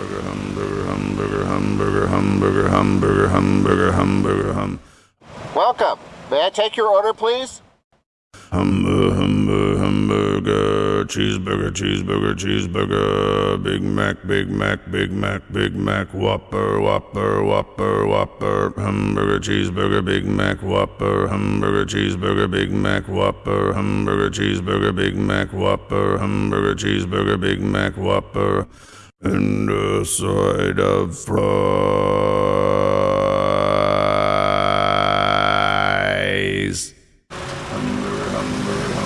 hamburger, hamburger, hamburger, hamburger, hamburger, hamburger, hamburger, hamburger, hum. Welcome. May I take your order, please? Hamburger, hamburger, hamburger, cheeseburger, cheeseburger, cheeseburger, Big Mac, Big Mac, Big Mac, Big Mac, Whopper, Whopper, Whopper, Whopper, hamburger, cheeseburger, Big Mac, Whopper, hamburger, cheeseburger, Big Mac, Whopper, hamburger, cheeseburger, Big Mac, Whopper, hamburger, cheeseburger, Big Mac, Whopper, in the uh, side of fries. Humber, humber, humber.